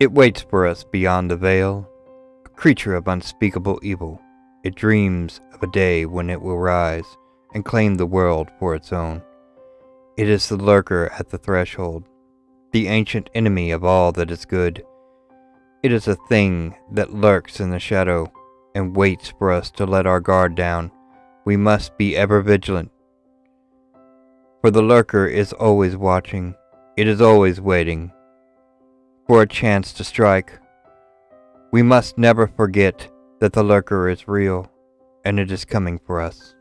It waits for us beyond the veil, a creature of unspeakable evil. It dreams of a day when it will rise and claim the world for its own. It is the lurker at the threshold, the ancient enemy of all that is good. It is a thing that lurks in the shadow and waits for us to let our guard down. We must be ever vigilant, for the lurker is always watching. It is always waiting for a chance to strike. We must never forget that the lurker is real and it is coming for us.